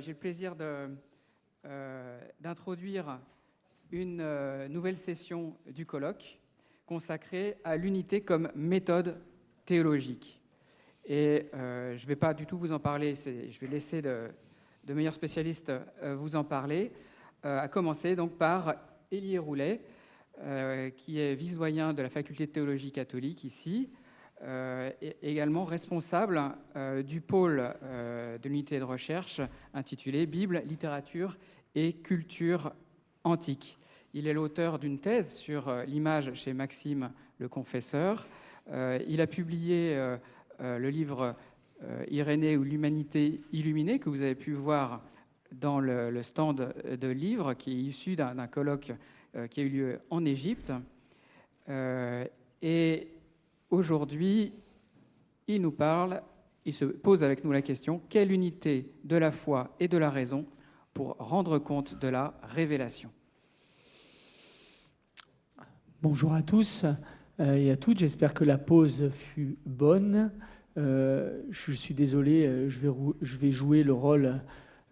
j'ai le plaisir d'introduire une nouvelle session du colloque consacrée à l'unité comme méthode théologique. Et je ne vais pas du tout vous en parler, je vais laisser de, de meilleurs spécialistes vous en parler, à commencer donc par Élie Roulet, qui est vice-doyen de la faculté de théologie catholique ici, euh, également responsable euh, du pôle euh, de l'unité de recherche intitulée Bible, littérature et culture antique. Il est l'auteur d'une thèse sur l'image chez Maxime le Confesseur. il a publié le livre Irénée ou l'humanité illuminée que vous avez pu voir dans le, le stand de livres qui est issu d'un colloque qui a eu lieu en Égypte. et Aujourd'hui, il nous parle, il se pose avec nous la question, quelle unité de la foi et de la raison pour rendre compte de la révélation? Bonjour à tous euh, et à toutes, j'espère que la pause fut bonne. Euh, je suis désolé, euh, je vais, je vais jouer le rôle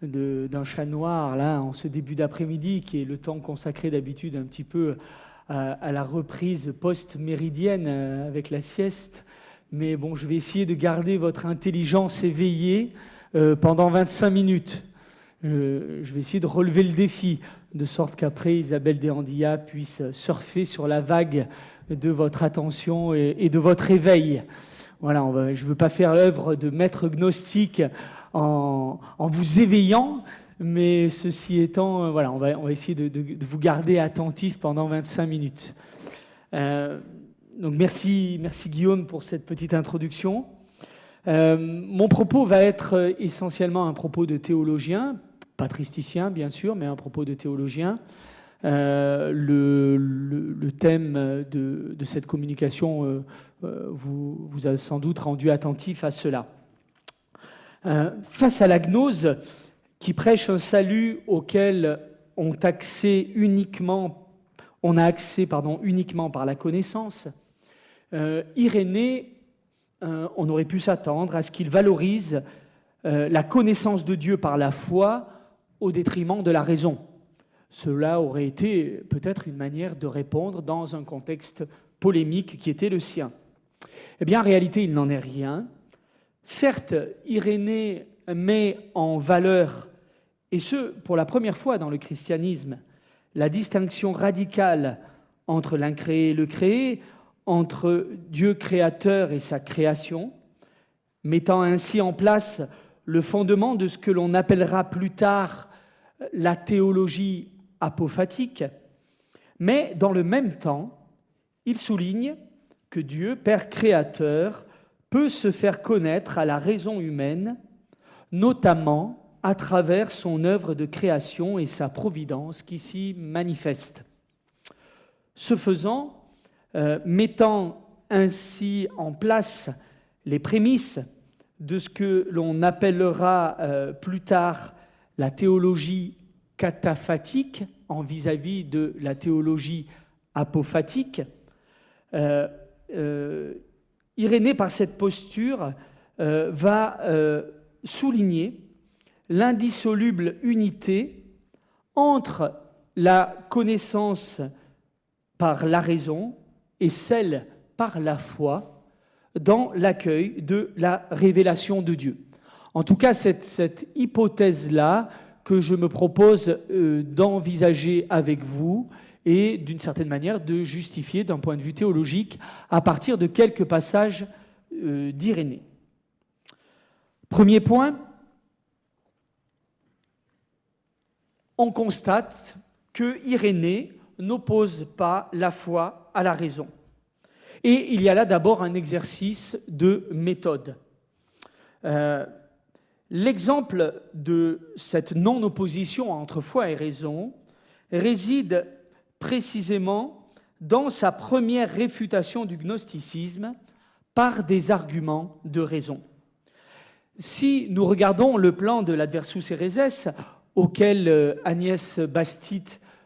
d'un chat noir là en ce début d'après-midi qui est le temps consacré d'habitude un petit peu à, la reprise post-méridienne euh, avec la sieste. Mais bon, je vais essayer de garder votre intelligence éveillée euh, pendant 25 minutes. Euh, je vais essayer de relever le défi, de sorte qu'après, Isabelle Desandilla puisse surfer sur la vague de votre attention et, de votre éveil. Voilà, je ne veux pas faire l'œuvre de maître gnostique en vous éveillant, mais ceci étant, euh, voilà, on va, on va essayer de, vous garder attentif pendant 25 minutes. Euh, donc merci, merci Guillaume pour cette petite introduction. Euh, mon propos va être essentiellement un propos de théologien, patristicien bien sûr, mais un propos de théologien. le, le, thème de, de, cette communication vous, vous, a sans doute rendu attentif à cela. face à la gnose, qui prêche un salut auquel on, a accès uniquement par la connaissance, euh, Irénée, euh, on aurait pu s'attendre à ce qu'il valorise euh, la connaissance de Dieu par la foi au détriment de la raison. Cela aurait été peut-être une manière de répondre dans un contexte polémique qui était le sien. Eh bien, en réalité, il n'en est rien. Certes, Irénée met en valeur et ce, pour la première fois dans le christianisme, la distinction radicale entre l'incréé et le créé, entre Dieu créateur et sa création, mettant ainsi en place le fondement de ce que l'on appellera plus tard la théologie apophatique, mais dans le même temps, il souligne que Dieu, Père créateur, peut se faire connaître à la raison humaine, notamment à travers son œuvre de création et sa providence qui s'y manifeste. Ce faisant, euh, mettant ainsi en place les prémices de ce que l'on appellera euh, plus tard la théologie cataphatique en vis-à-vis de la théologie apophatique, euh, Irénée, par cette posture, va souligner l'indissoluble unité entre la connaissance par la raison et celle par la foi dans l'accueil de la révélation de Dieu. En tout cas, cette, cette hypothèse-là que je me propose euh, d'envisager avec vous et d'une certaine manière de justifier d'un point de vue théologique à partir de quelques passages euh, d'Irénée. Premier point, on constate que Irénée n'oppose pas la foi à la raison. Et il y a là d'abord un exercice de méthode. Euh, l'exemple de cette non-opposition entre foi et raison réside précisément dans sa première réfutation du gnosticisme par des arguments de raison. Si nous regardons le plan de l'adversus Ereses, auquel euh, Agnès Bastit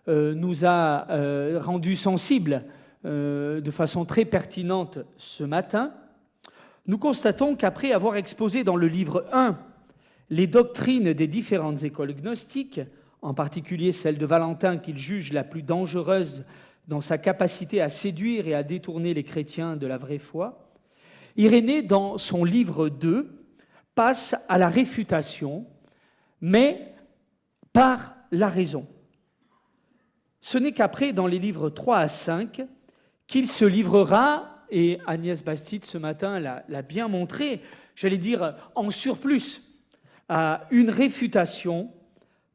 euh, nous a euh, rendu sensibles de façon très pertinente ce matin, nous constatons qu'après avoir exposé dans le livre 1 les doctrines des différentes écoles gnostiques, en particulier celle de Valentin qu'il juge la plus dangereuse dans sa capacité à séduire et à détourner les chrétiens de la vraie foi, Irénée, dans son livre 2, passe à la réfutation, mais par la raison. Ce n'est qu'après, dans les livres 3 à 5, qu'il se livrera, et Agnès Bastide ce matin l'a bien montré, j'allais dire en surplus, à une réfutation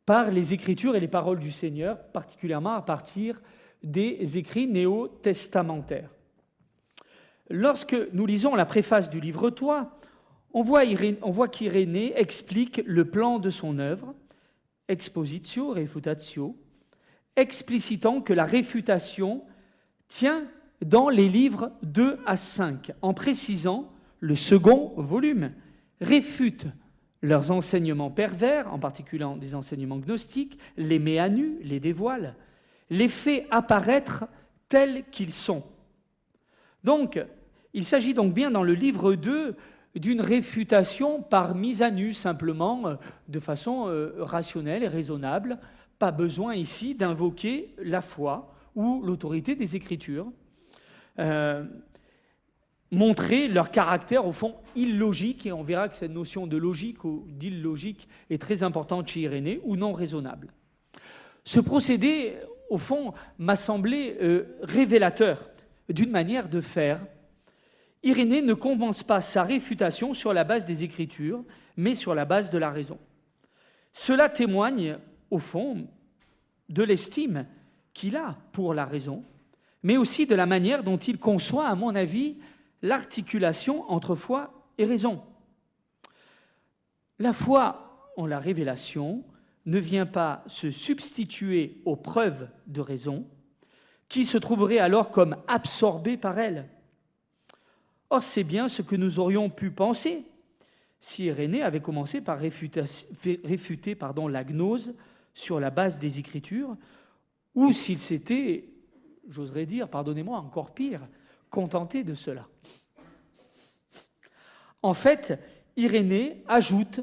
par les Écritures et les paroles du Seigneur, particulièrement à partir des écrits néo-testamentaires. Lorsque nous lisons la préface du livre 3, on voit, qu'Irénée explique le plan de son œuvre, expositio, refutatio, explicitant que la réfutation tient dans les livres 2 à 5, en précisant le second volume réfute leurs enseignements pervers, en particulier des enseignements gnostiques, les met à nu, les dévoile, les fait apparaître tels qu'ils sont. Donc, il s'agit donc bien dans le livre 2 d'une réfutation par mise à nu, simplement euh, de façon euh, rationnelle et raisonnable. Pas besoin ici d'invoquer la foi ou l'autorité des Écritures. Euh, montrer leur caractère au fond illogique, et on verra que cette notion de logique ou d'illogique est très importante chez Irénée, ou non raisonnable. Ce procédé, au fond, m'a semblé révélateur d'une manière de faire Irénée ne commence pas sa réfutation sur la base des Écritures, mais sur la base de la raison. Cela témoigne, au fond, de l'estime qu'il a pour la raison, mais aussi de la manière dont il conçoit, à mon avis, l'articulation entre foi et raison. La foi en la révélation ne vient pas se substituer aux preuves de raison, qui se trouveraient alors comme absorbées par elle. Or, c'est bien ce que nous aurions pu penser si Irénée avait commencé par réfuter, la gnose sur la base des Écritures, ou s'il s'était, j'oserais dire, pardonnez-moi, encore pire, contenté de cela. En fait, Irénée ajoute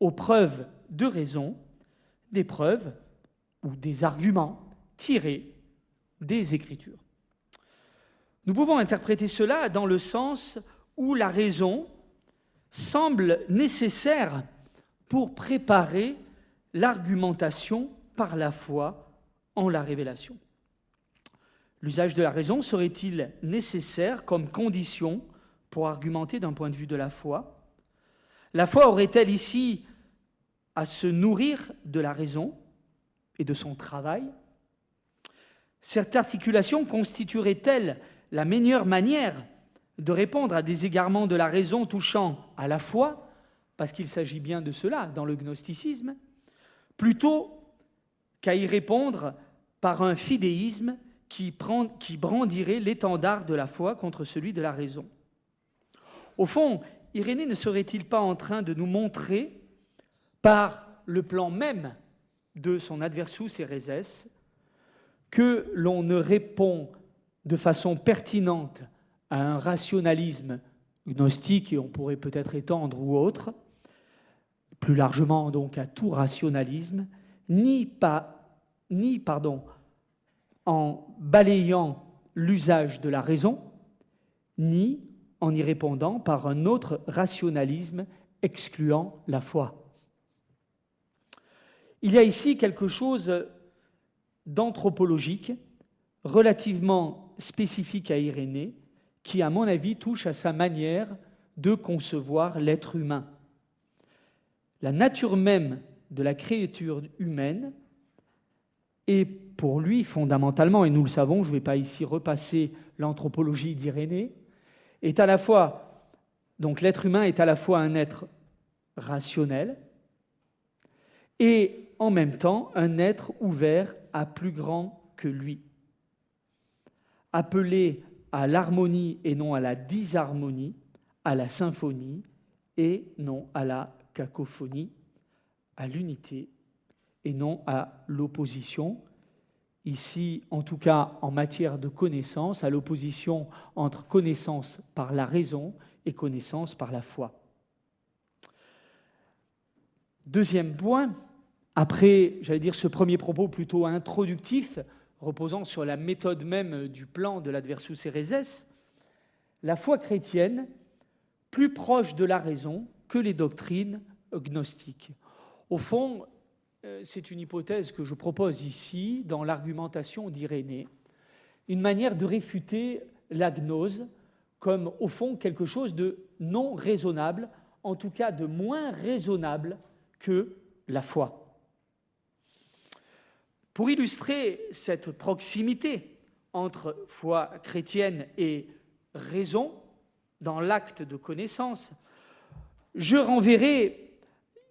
aux preuves de raison des preuves ou des arguments tirés des Écritures. Nous pouvons interpréter cela dans le sens où la raison semble nécessaire pour préparer l'argumentation par la foi en la révélation. L'usage de la raison serait-il nécessaire comme condition pour argumenter d'un point de vue de la foi? La foi aurait-elle ici à se nourrir de la raison et de son travail? Cette articulation constituerait-elle la meilleure manière de répondre à des égarements de la raison touchant à la foi, parce qu'il s'agit bien de cela dans le gnosticisme, plutôt qu'à y répondre par un fidéisme qui, brandirait l'étendard de la foi contre celui de la raison. Au fond, Irénée ne serait-il pas en train de nous montrer, par le plan même de son adversus Ereses, que l'on ne répond de façon pertinente à un rationalisme gnostique, et on pourrait peut-être étendre ou autre, plus largement donc à tout rationalisme, ni, pas, ni pardon, en balayant l'usage de la raison, ni en y répondant par un autre rationalisme excluant la foi. Il y a ici quelque chose d'anthropologique relativement spécifique à Irénée qui, à mon avis, touche à sa manière de concevoir l'être humain. La nature même de la créature humaine est pour lui fondamentalement, et nous le savons, je ne vais pas ici repasser l'anthropologie d'Irénée, est à la fois, donc l'être humain est à la fois un être rationnel et en même temps un être ouvert à plus grand que lui appelé à l'harmonie et non à la disharmonie, à la symphonie et non à la cacophonie, à l'unité et non à l'opposition. Ici, en tout cas, en matière de connaissance, à l'opposition entre connaissance par la raison et connaissance par la foi. Deuxième point, après, j'allais dire, ce premier propos plutôt introductif, reposant sur la méthode même du plan de l'adversus Ereses, la foi chrétienne, plus proche de la raison que les doctrines gnostiques. Au fond, euh, c'est une hypothèse que je propose ici dans l'argumentation d'Irénée, une manière de réfuter la gnose comme, au fond, quelque chose de non raisonnable, en tout cas de moins raisonnable que la foi. Pour illustrer cette proximité entre foi chrétienne et raison dans l'acte de connaissance, je renverrai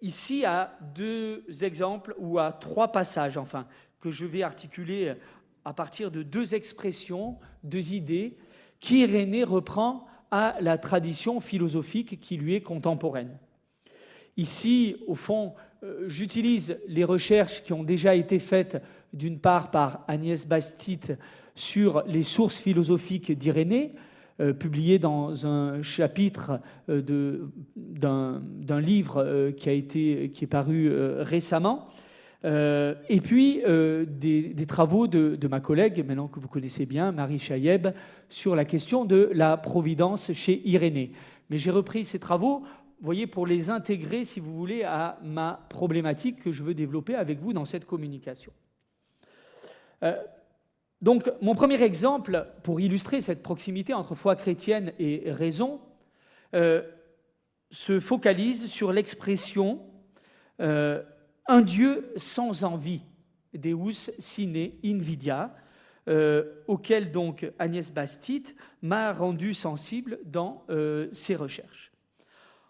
ici à deux exemples ou à trois passages, enfin, que je vais articuler à partir de deux expressions, deux idées qu'Irénée reprend à la tradition philosophique qui lui est contemporaine. Ici, au fond, euh, j'utilise les recherches qui ont déjà été faites d'une part par Agnès Bastide sur les sources philosophiques d'Irénée, euh, publié dans un chapitre euh, d'un livre euh, qui, est paru récemment. et puis des, travaux de, ma collègue, maintenant que vous connaissez bien, Marie Chaïeb, sur la question de la providence chez Irénée. Mais j'ai repris ces travaux, voyez, pour les intégrer, si vous voulez, à ma problématique que je veux développer avec vous dans cette communication. Euh, donc, mon premier exemple, pour illustrer cette proximité entre foi chrétienne et raison, euh, se focalise sur l'expression euh, un Dieu sans envie, Deus sine invidia, auquel donc Agnès Bastide m'a rendu sensible dans ses recherches.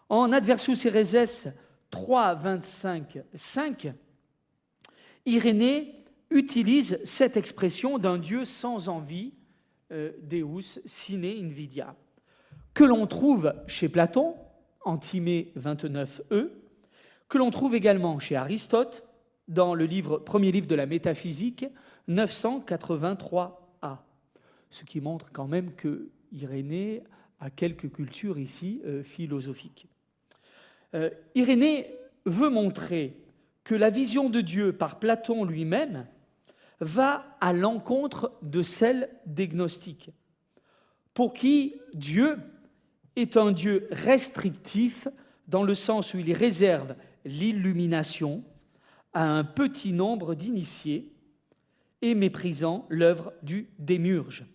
En Adversus Ereses 3, 25, 5, Irénée utilise cette expression d'un Dieu sans envie, euh, Deus sine invidia, que l'on trouve chez Platon, Antimée 29e, que l'on trouve également chez Aristote, dans le livre, premier livre de la métaphysique, 983a. Ce qui montre quand même que Irénée a quelques cultures ici euh, philosophiques. Euh, Irénée veut montrer que la vision de Dieu par Platon lui-même va à l'encontre de celle des gnostiques, pour qui Dieu est un Dieu restrictif dans le sens où il réserve l'illumination à un petit nombre d'initiés et méprisant l'œuvre du démurge.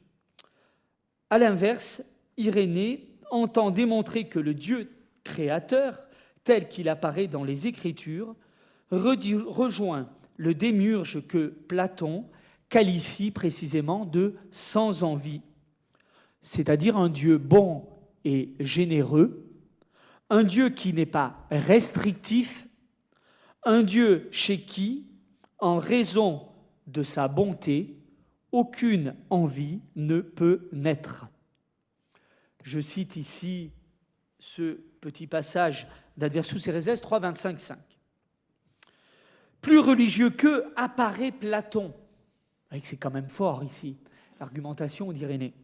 A l'inverse, Irénée entend démontrer que le Dieu créateur, tel qu'il apparaît dans les Écritures, rejoint le démurge que Platon qualifie précisément de sans envie, c'est-à-dire un Dieu bon et généreux, un Dieu qui n'est pas restrictif, un Dieu chez qui, en raison de sa bonté, aucune envie ne peut naître. Je cite ici ce petit passage d'Adversus Ereses 3, 25, 5 plus religieux qu'eux apparaît Platon. C'est quand même fort ici, l'argumentation d'Irénée.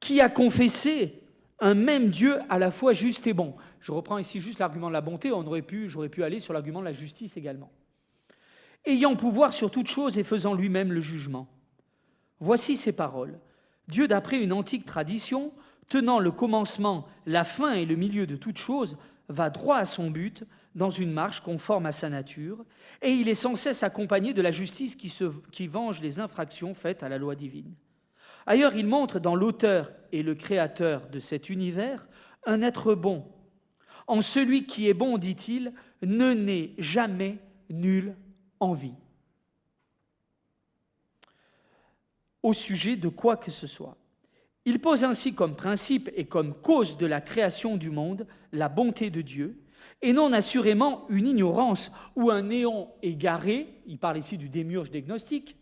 Qui a confessé un même Dieu à la fois juste et bon. Je reprends ici juste l'argument de la bonté, j'aurais pu aller sur l'argument de la justice également. Ayant pouvoir sur toute chose et faisant lui-même le jugement. Voici ces paroles. Dieu, d'après une antique tradition, tenant le commencement, la fin et le milieu de toute chose, va droit à son but, dans une marche conforme à sa nature, et il est sans cesse accompagné de la justice qui, qui venge les infractions faites à la loi divine. Ailleurs, il montre dans l'auteur et le créateur de cet univers un être bon. En celui qui est bon, dit-il, ne naît jamais nulle envie. Au sujet de quoi que ce soit. Il pose ainsi comme principe et comme cause de la création du monde la bonté de Dieu, et non assurément une ignorance ou un néant égaré, il parle ici du démiurge des gnostiques,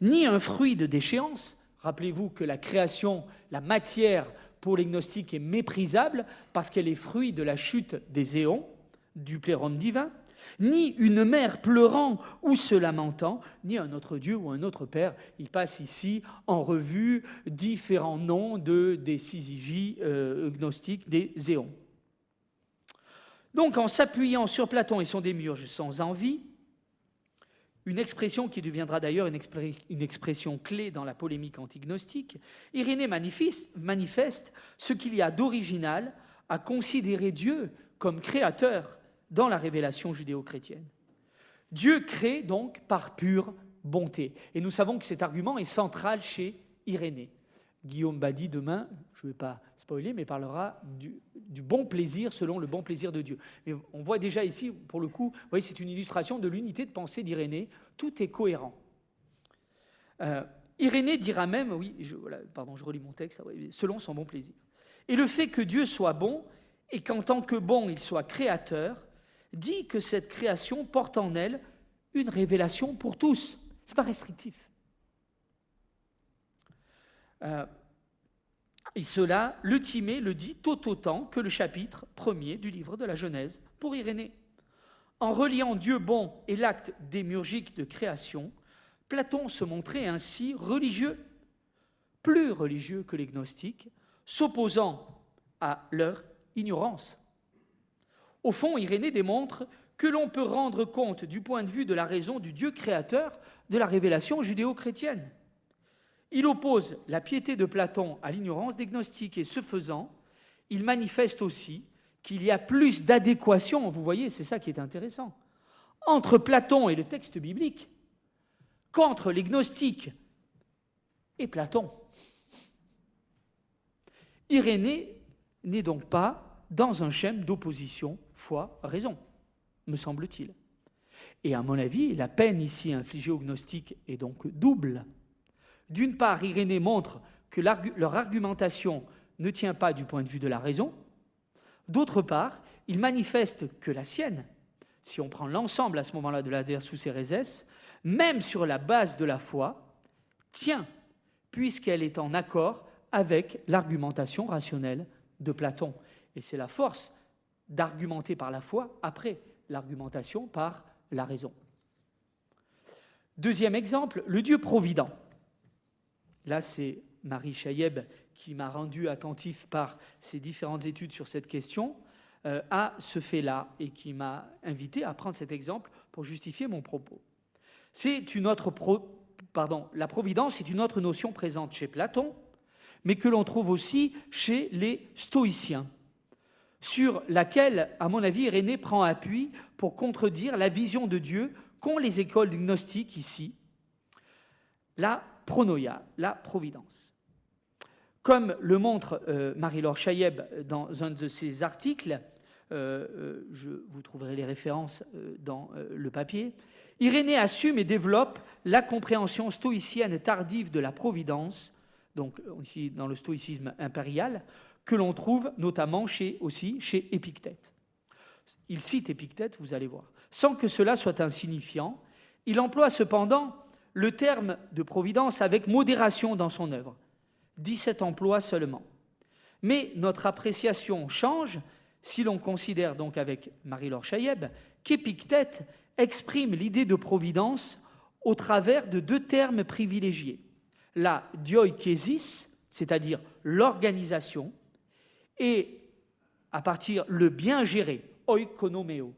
ni un fruit de déchéance. Rappelez-vous que la création, la matière pour les gnostiques est méprisable parce qu'elle est fruit de la chute des éons, du pléron divin, ni une mère pleurant ou se lamentant, ni un autre Dieu ou un autre Père. Il passe ici en revue différents noms de, des syzygies euh, gnostiques, des éons. Donc en s'appuyant sur Platon et son démiurge sans envie, une expression qui deviendra d'ailleurs une, expression clé dans la polémique antignostique, Irénée manifeste ce qu'il y a d'original à considérer Dieu comme créateur dans la révélation judéo-chrétienne. Dieu crée donc par pure bonté. Et nous savons que cet argument est central chez Irénée. Guillaume Badi, demain, je ne vais pas spoiler, mais parlera du, bon plaisir selon le bon plaisir de Dieu. Mais on voit déjà ici, pour le coup, vous voyez, c'est une illustration de l'unité de pensée d'Irénée. Tout est cohérent. Euh, Irénée dira même, oui, je, pardon, je relis mon texte, selon son bon plaisir. Et le fait que Dieu soit bon et qu'en tant que bon, il soit créateur, dit que cette création porte en elle une révélation pour tous. Ce n'est pas restrictif. Euh, et cela, le Timée le dit tout autant que le chapitre premier du livre de la Genèse pour Irénée. En reliant Dieu bon et l'acte démiurgique de création, Platon se montrait ainsi religieux, plus religieux que les gnostiques, s'opposant à leur ignorance. Au fond, Irénée démontre que l'on peut rendre compte du point de vue de la raison du Dieu créateur de la révélation judéo-chrétienne. Il oppose la piété de Platon à l'ignorance des gnostiques et ce faisant, il manifeste aussi qu'il y a plus d'adéquation, vous voyez, c'est ça qui est intéressant, entre Platon et le texte biblique qu'entre les gnostiques et Platon. Irénée n'est donc pas dans un schème d'opposition foi-raison, me semble-t-il. Et à mon avis, la peine ici infligée aux gnostiques est donc double. D'une part, Irénée montre que leur argumentation ne tient pas du point de vue de la raison. D'autre part, il manifeste que la sienne, si on prend l'ensemble à ce moment-là de la Versus Ereses, même sur la base de la foi, tient, puisqu'elle est en accord avec l'argumentation rationnelle de Platon. Et c'est la force d'argumenter par la foi après l'argumentation par la raison. Deuxième exemple, le Dieu provident. Là, c'est Marie Chayeb qui m'a rendu attentif par ses différentes études sur cette question euh, à ce fait-là et qui m'a invité à prendre cet exemple pour justifier mon propos. C'est une autre la providence est une autre notion présente chez Platon, mais que l'on trouve aussi chez les stoïciens, sur laquelle, à mon avis, Irénée prend appui pour contredire la vision de Dieu qu'ont les écoles gnostiques ici. La pronoia, la providence. Comme le montre euh, Marie-Laure Chayeb dans un de ses articles, euh, euh, je vous trouverai les références dans le papier, Irénée assume et développe la compréhension stoïcienne tardive de la providence, donc aussi dans le stoïcisme impérial, que l'on trouve notamment chez, aussi chez Épictète. Il cite Épictète, vous allez voir. Sans que cela soit insignifiant, il emploie cependant le terme de providence avec modération dans son œuvre. 17 emplois seulement. Mais notre appréciation change si l'on considère donc avec Marie-Laure Chayeb qu'Épictète exprime l'idée de providence au travers de deux termes privilégiés. La dioikésis, c'est-à-dire l'organisation, et à partir le bien géré, oikonomeo,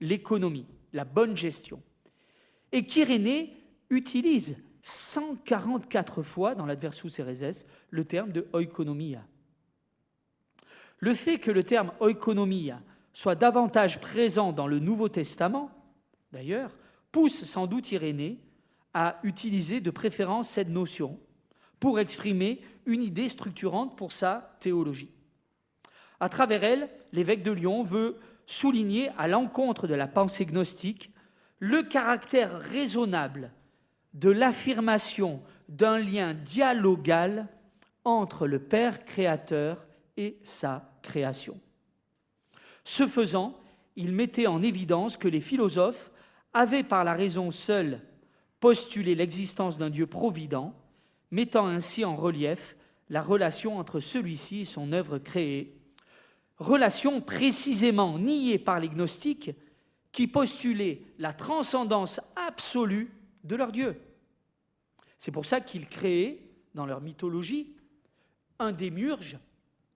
l'économie, la bonne gestion. Et qu'Irénée utilise 144 fois dans l'Adversus Ereses le terme de oikonomia. Le fait que le terme oikonomia soit davantage présent dans le Nouveau Testament, d'ailleurs, pousse sans doute Irénée à utiliser de préférence cette notion pour exprimer une idée structurante pour sa théologie. À travers elle, l'évêque de Lyon veut souligner à l'encontre de la pensée gnostique le caractère raisonnable de l'affirmation d'un lien dialogal entre le Père créateur et sa création. Ce faisant, il mettait en évidence que les philosophes avaient par la raison seule postulé l'existence d'un Dieu provident, mettant ainsi en relief la relation entre celui-ci et son œuvre créée, relation précisément niée par les gnostiques qui postulaient la transcendance absolue de leur Dieu. C'est pour ça qu'ils créaient, dans leur mythologie, un démurge,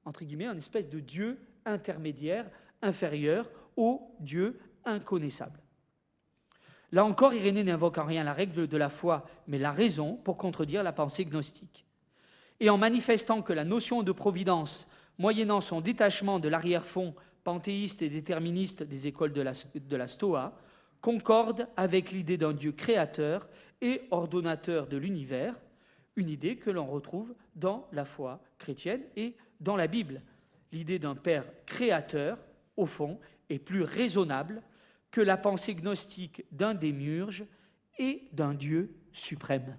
entre guillemets, un espèce de dieu intermédiaire, inférieur au Dieu inconnaissable. Là encore, Irénée n'invoque en rien la règle de la foi, mais la raison pour contredire la pensée gnostique. Et en manifestant que la notion de providence, moyennant son détachement de l'arrière-fond panthéiste et déterministe des écoles de la, de la Stoa, concorde avec l'idée d'un Dieu créateur et ordonnateur de l'univers, une idée que l'on retrouve dans la foi chrétienne et dans la Bible. L'idée d'un Père créateur, au fond, est plus raisonnable que la pensée gnostique d'un démiurge et d'un Dieu suprême.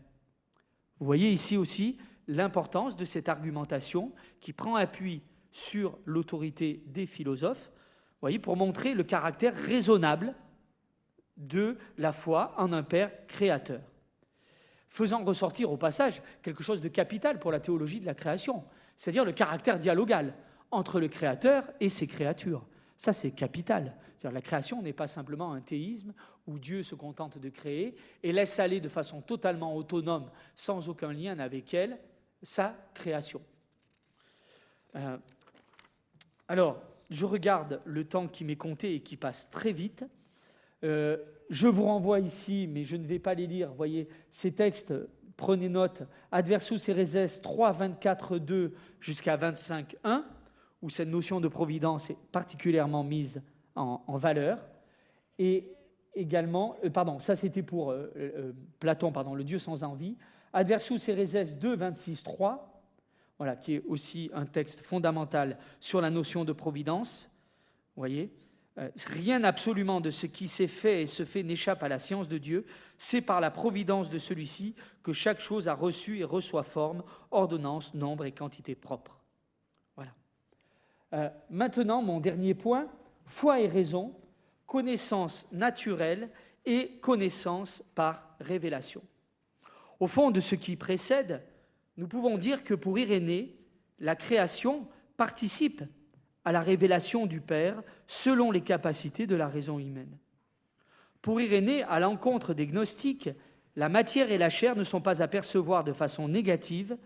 Vous voyez ici aussi l'importance de cette argumentation qui prend appui sur l'autorité des philosophes, pour montrer le caractère raisonnable de la foi en un Père créateur, faisant ressortir au passage quelque chose de capital pour la théologie de la création, c'est-à-dire le caractère dialogal entre le Créateur et ses créatures. Ça, c'est capital. La création n'est pas simplement un théisme où Dieu se contente de créer et laisse aller de façon totalement autonome, sans aucun lien avec elle, sa création. Euh, alors, je regarde le temps qui m'est compté et qui passe très vite. Euh, je vous renvoie ici, mais je ne vais pas les lire. Voyez, ces textes, prenez note. Adversus Ereses 3, 24, 2 jusqu'à 25, 1, où cette notion de providence est particulièrement mise en, valeur. Et également, euh, pardon, ça c'était pour euh, Platon, pardon, le Dieu sans envie. Adversus Ereses 2, 26, 3, voilà, qui est aussi un texte fondamental sur la notion de providence. Voyez rien absolument de ce qui s'est fait et se fait n'échappe à la science de Dieu. C'est par la providence de celui-ci que chaque chose a reçu et reçoit forme, ordonnance, nombre et quantité propre. Voilà. Euh, maintenant, mon dernier point, foi et raison, connaissance naturelle et connaissance par révélation. Au fond de ce qui précède, nous pouvons dire que pour Irénée, la création participe à la révélation du Père selon les capacités de la raison humaine. Pour Irénée, à l'encontre des gnostiques, la matière et la chair ne sont pas à percevoir de façon négative,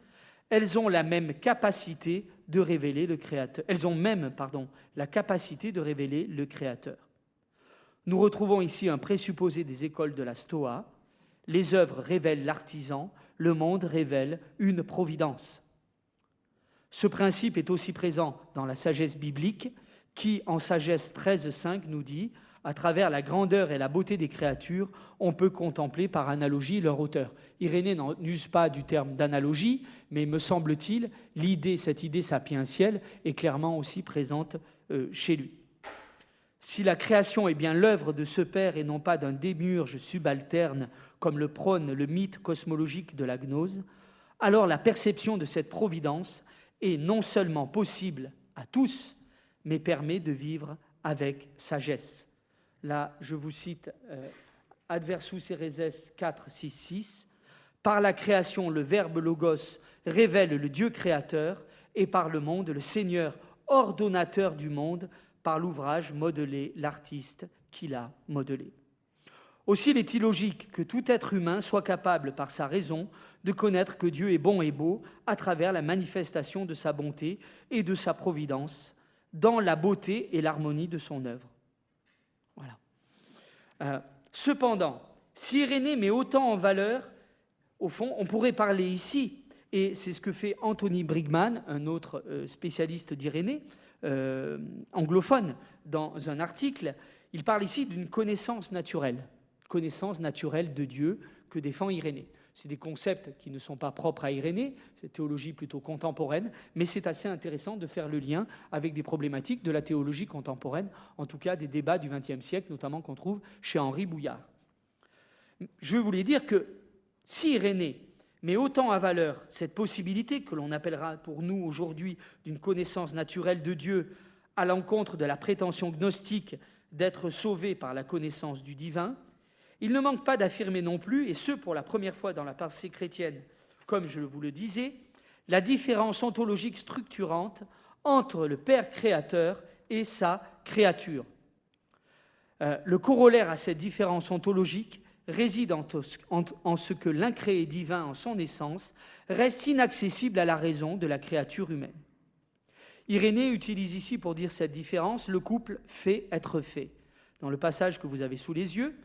elles ont la même capacité de révéler le Créateur. Elles ont même, pardon, la capacité de révéler le Créateur. Nous retrouvons ici un présupposé des écoles de la Stoa. Les œuvres révèlent l'artisan, le monde révèle une providence. Ce principe est aussi présent dans la sagesse biblique qui, en sagesse 13.5, nous dit à travers la grandeur et la beauté des créatures, on peut contempler par analogie leur auteur. Irénée n'use pas du terme d'analogie, mais me semble-t-il, l'idée, cette idée sapientielle est clairement aussi présente euh, chez lui. Si la création est bien l'œuvre de ce Père et non pas d'un démurge subalterne, comme le prône le mythe cosmologique de la gnose, alors la perception de cette providence est non seulement possible à tous, mais permet de vivre avec sagesse. Là, je vous cite euh, Adversus Ereses 4, 6, 6. Par la création, le Verbe Logos révèle le Dieu créateur, et par le monde, le Seigneur ordonnateur du monde, par l'ouvrage modelé, l'artiste qui l'a modelé. Aussi, il est illogique que tout être humain soit capable, par sa raison, de connaître que Dieu est bon et beau à travers la manifestation de sa bonté et de sa providence dans la beauté et l'harmonie de son œuvre. Voilà. Euh, cependant, si Irénée met autant en valeur, au fond, on pourrait parler ici, et c'est ce que fait Anthony Brigman, un autre euh, spécialiste d'Irénée, euh, anglophone, dans un article, il parle ici d'une connaissance naturelle, connaissance naturelle de Dieu que défend Irénée. C'est des concepts qui ne sont pas propres à Irénée, c'est théologie plutôt contemporaine, mais c'est assez intéressant de faire le lien avec des problématiques de la théologie contemporaine, en tout cas des débats du XXe siècle, notamment qu'on trouve chez Henri Bouillard. Je voulais dire que si Irénée met autant à valeur cette possibilité que l'on appellera pour nous aujourd'hui d'une connaissance naturelle de Dieu à l'encontre de la prétention gnostique d'être sauvé par la connaissance du divin, il ne manque pas d'affirmer non plus, et ce pour la première fois dans la pensée chrétienne, comme je vous le disais, la différence ontologique structurante entre le Père créateur et sa créature. Euh, le corollaire à cette différence ontologique réside en, en ce que l'incréé divin en son essence reste inaccessible à la raison de la créature humaine. Irénée utilise ici pour dire cette différence le couple fait être fait. Dans le passage que vous avez sous les yeux,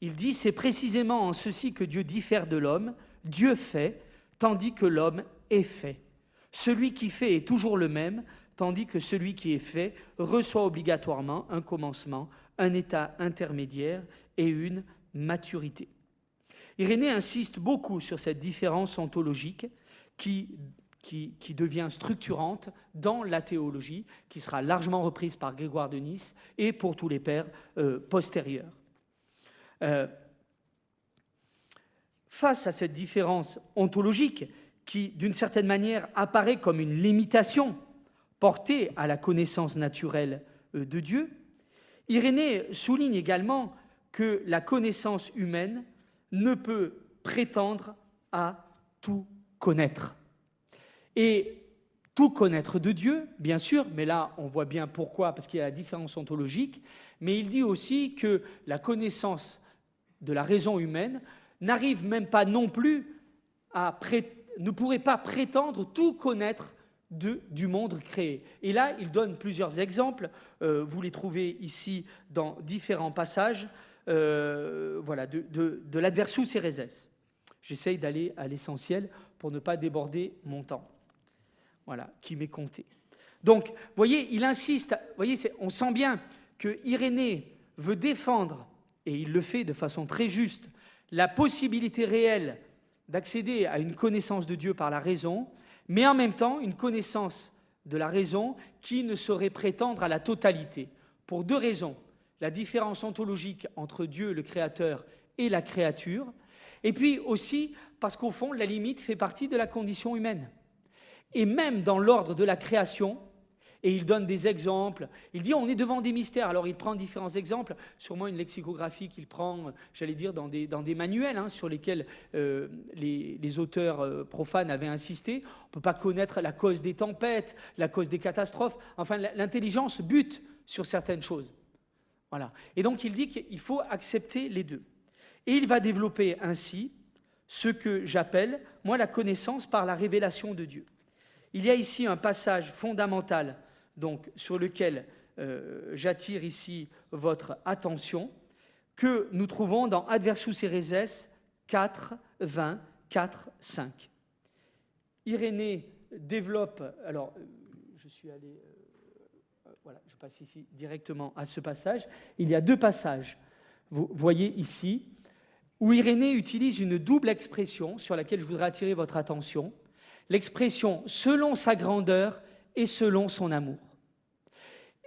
il dit C'est précisément en ceci que Dieu diffère de l'homme. Dieu fait, tandis que l'homme est fait. Celui qui fait est toujours le même, tandis que celui qui est fait reçoit obligatoirement un commencement, un état intermédiaire et une maturité. Irénée insiste beaucoup sur cette différence ontologique qui, devient structurante dans la théologie, qui sera largement reprise par Grégoire de Nice et pour tous les pères euh, postérieurs. Euh, face à cette différence ontologique, qui d'une certaine manière apparaît comme une limitation portée à la connaissance naturelle euh, de Dieu, Irénée souligne également que la connaissance humaine ne peut prétendre à tout connaître. Et tout connaître de Dieu, bien sûr, mais là on voit bien pourquoi, parce qu'il y a la différence ontologique, mais il dit aussi que la connaissance de la raison humaine n'arrive même pas non plus à ne pourrait pas prétendre tout connaître du monde créé. Et là, il donne plusieurs exemples. Euh, vous les trouvez ici dans différents passages. Euh, de, de, de l'adversus ereses. J'essaye d'aller à l'essentiel pour ne pas déborder mon temps. Voilà, qui m'est compté. Donc, vous voyez, il insiste, voyez, on sent bien que Irénée veut défendre, et il le fait de façon très juste, la possibilité réelle d'accéder à une connaissance de Dieu par la raison, mais en même temps une connaissance de la raison qui ne saurait prétendre à la totalité, pour deux raisons. La différence ontologique entre Dieu, le Créateur, et la créature, et puis aussi parce qu'au fond, la limite fait partie de la condition humaine. Et même dans l'ordre de la création, et il donne des exemples. Il dit on est devant des mystères. Alors il prend différents exemples, sûrement une lexicographie qu'il prend, j'allais dire, dans des, dans des manuels hein, sur lesquels euh, les, auteurs euh, profanes avaient insisté. On ne peut pas connaître la cause des tempêtes, la cause des catastrophes. Enfin, l'intelligence bute sur certaines choses. Voilà. Et donc il dit qu'il faut accepter les deux. Et il va développer ainsi ce que j'appelle, moi, la connaissance par la révélation de Dieu. Il y a ici un passage fondamental donc, sur lequel euh, j'attire ici votre attention, que nous trouvons dans Adversus Ereses 4, 20, 4, 5. Irénée développe, alors euh, je suis allé, euh, voilà, je passe ici directement à ce passage. Il y a deux passages, vous voyez ici, où Irénée utilise une double expression sur laquelle je voudrais attirer votre attention, l'expression selon sa grandeur et selon son amour.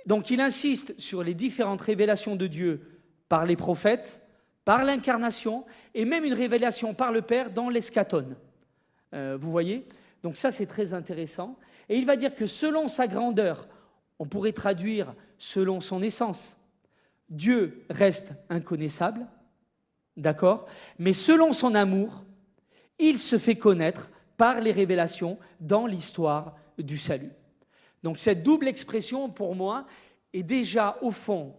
Donc il insiste sur les différentes révélations de Dieu par les prophètes, par l'incarnation, et même une révélation par le Père dans l'escatone. Euh, vous voyez? Donc ça, c'est très intéressant. Et il va dire que selon sa grandeur, on pourrait traduire selon son essence, Dieu reste inconnaissable, d'accord? Mais selon son amour, il se fait connaître par les révélations dans l'histoire du salut. Donc cette double expression, pour moi, est déjà au fond,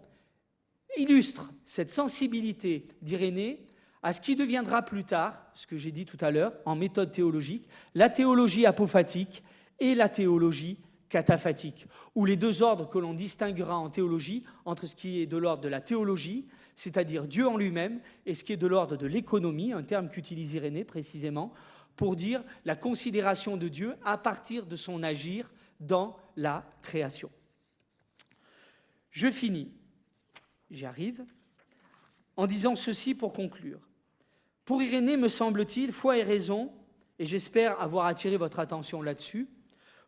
illustre cette sensibilité d'Irénée à ce qui deviendra plus tard, ce que j'ai dit tout à l'heure, en méthode théologique, la théologie apophatique et la théologie cataphatique, ou les deux ordres que l'on distinguera en théologie entre ce qui est de l'ordre de la théologie, c'est-à-dire Dieu en lui-même, et ce qui est de l'ordre de l'économie, un terme qu'utilise Irénée précisément, pour dire la considération de Dieu à partir de son agir dans la création. Je finis, j'y arrive, en disant ceci pour conclure. Pour Irénée, me semble-t-il, foi et raison, et j'espère avoir attiré votre attention là-dessus,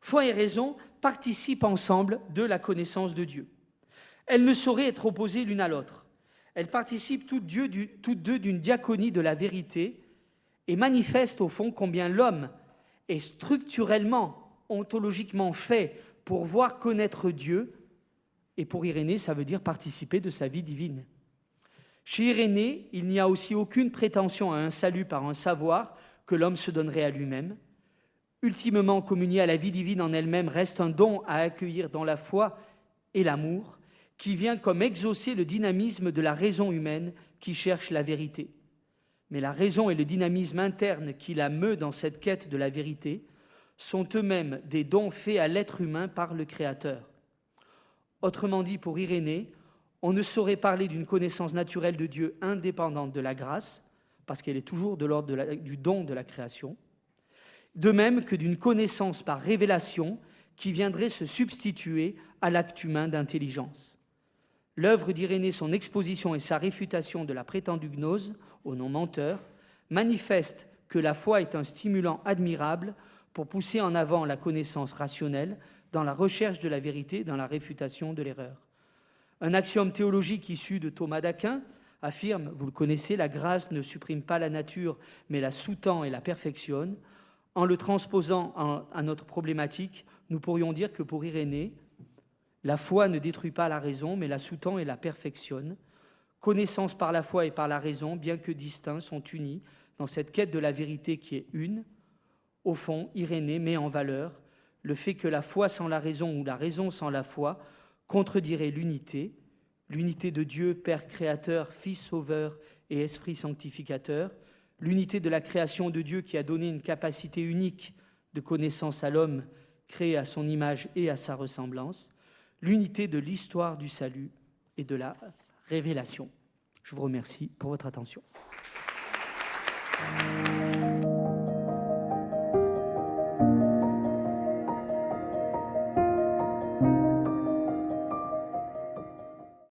foi et raison participent ensemble de la connaissance de Dieu. Elles ne sauraient être opposées l'une à l'autre. Elles participent toutes, deux d'une diaconie de la vérité et manifestent au fond combien l'homme est structurellement ontologiquement fait pour voir connaître Dieu, et pour Irénée, ça veut dire participer de sa vie divine. Chez Irénée, il n'y a aussi aucune prétention à un salut par un savoir que l'homme se donnerait à lui-même. Ultimement communier à la vie divine en elle-même reste un don à accueillir dans la foi et l'amour, qui vient comme exaucer le dynamisme de la raison humaine qui cherche la vérité. Mais la raison et le dynamisme interne qui la meut dans cette quête de la vérité sont eux-mêmes des dons faits à l'être humain par le Créateur. Autrement dit, pour Irénée, on ne saurait parler d'une connaissance naturelle de Dieu indépendante de la grâce, parce qu'elle est toujours de l'ordre du don de la création, de même que d'une connaissance par révélation qui viendrait se substituer à l'acte humain d'intelligence. L'œuvre d'Irénée, son exposition et sa réfutation de la prétendue gnose, au nom menteur, manifestent que la foi est un stimulant admirable pour pousser en avant la connaissance rationnelle dans la recherche de la vérité, dans la réfutation de l'erreur. Un axiome théologique issu de Thomas d'Aquin affirme, vous le connaissez, la grâce ne supprime pas la nature, mais la sous-tend et la perfectionne. En le transposant à notre problématique, nous pourrions dire que pour Irénée, la foi ne détruit pas la raison, mais la sous-tend et la perfectionne. Connaissance par la foi et par la raison, bien que distincts, sont unis dans cette quête de la vérité qui est une. Au fond, Irénée met en valeur le fait que la foi sans la raison ou la raison sans la foi contredirait l'unité, l'unité de Dieu, Père créateur, Fils sauveur et Esprit sanctificateur, l'unité de la création de Dieu qui a donné une capacité unique de connaissance à l'homme créé à son image et à sa ressemblance, l'unité de l'histoire du salut et de la révélation. Je vous remercie pour votre attention.